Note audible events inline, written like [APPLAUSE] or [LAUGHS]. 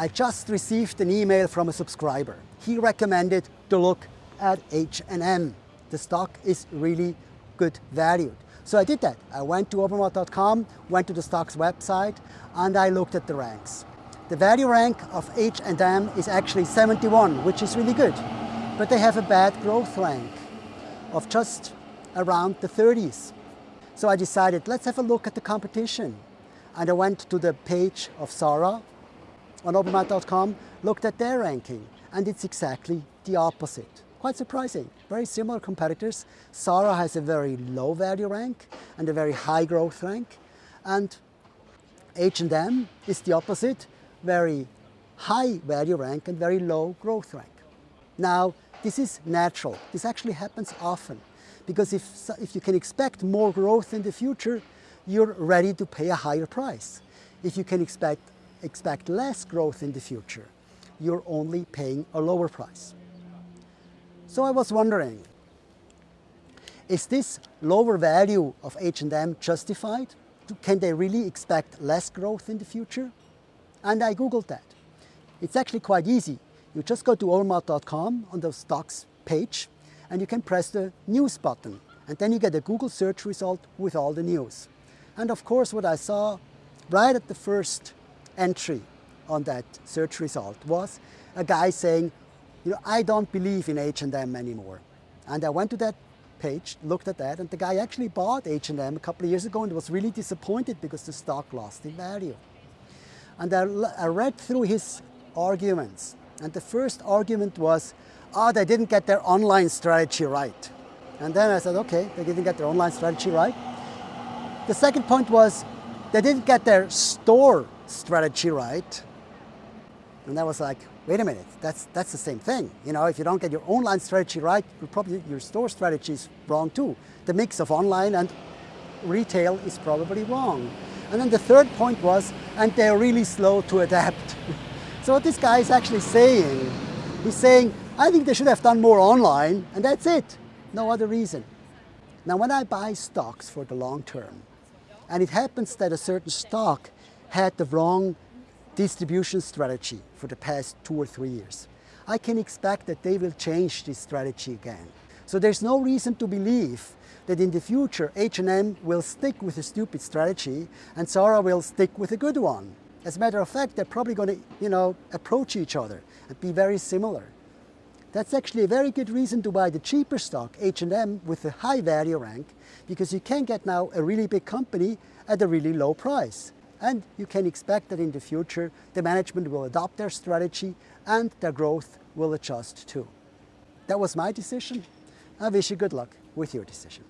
I just received an email from a subscriber. He recommended to look at H&M. The stock is really good valued. So I did that. I went to obermatt.com, went to the stock's website, and I looked at the ranks. The value rank of H&M is actually 71, which is really good. But they have a bad growth rank of just around the 30s. So I decided, let's have a look at the competition. And I went to the page of Zara on obermatt.com, looked at their ranking, and it's exactly the opposite. Quite surprising, very similar competitors. Zara has a very low value rank and a very high growth rank. And H&M is the opposite, very high value rank and very low growth rank. Now, this is natural. This actually happens often because if, if you can expect more growth in the future, you're ready to pay a higher price. If you can expect, expect less growth in the future, you're only paying a lower price. So I was wondering, is this lower value of H&M justified? Can they really expect less growth in the future? And I Googled that. It's actually quite easy. You just go to obermatt.com on the stocks page and you can press the news button and then you get a Google search result with all the news. And of course what I saw right at the first entry on that search result was a guy saying, you know, I don't believe in H&M anymore. And I went to that page, looked at that, and the guy actually bought H&M a couple of years ago and was really disappointed because the stock lost in value. And I, I read through his arguments. And the first argument was, oh, they didn't get their online strategy right. And then I said, okay, they didn't get their online strategy right. The second point was, they didn't get their store strategy right. And I was like, wait a minute, that's, that's the same thing. You know, if you don't get your online strategy right, probably your store strategy is wrong too. The mix of online and retail is probably wrong. And then the third point was, and they're really slow to adapt. [LAUGHS] so what this guy is actually saying, he's saying, I think they should have done more online, and that's it. No other reason. Now, when I buy stocks for the long term, and it happens that a certain stock had the wrong distribution strategy for the past two or three years, I can expect that they will change this strategy again. So there's no reason to believe that in the future H&M will stick with a stupid strategy and Zara will stick with a good one. As a matter of fact, they're probably going to, you know, approach each other and be very similar. That's actually a very good reason to buy the cheaper stock, H&M, with a high value rank, because you can get now a really big company at a really low price. And you can expect that in the future, the management will adopt their strategy and their growth will adjust too. That was my decision. I wish you good luck with your decision.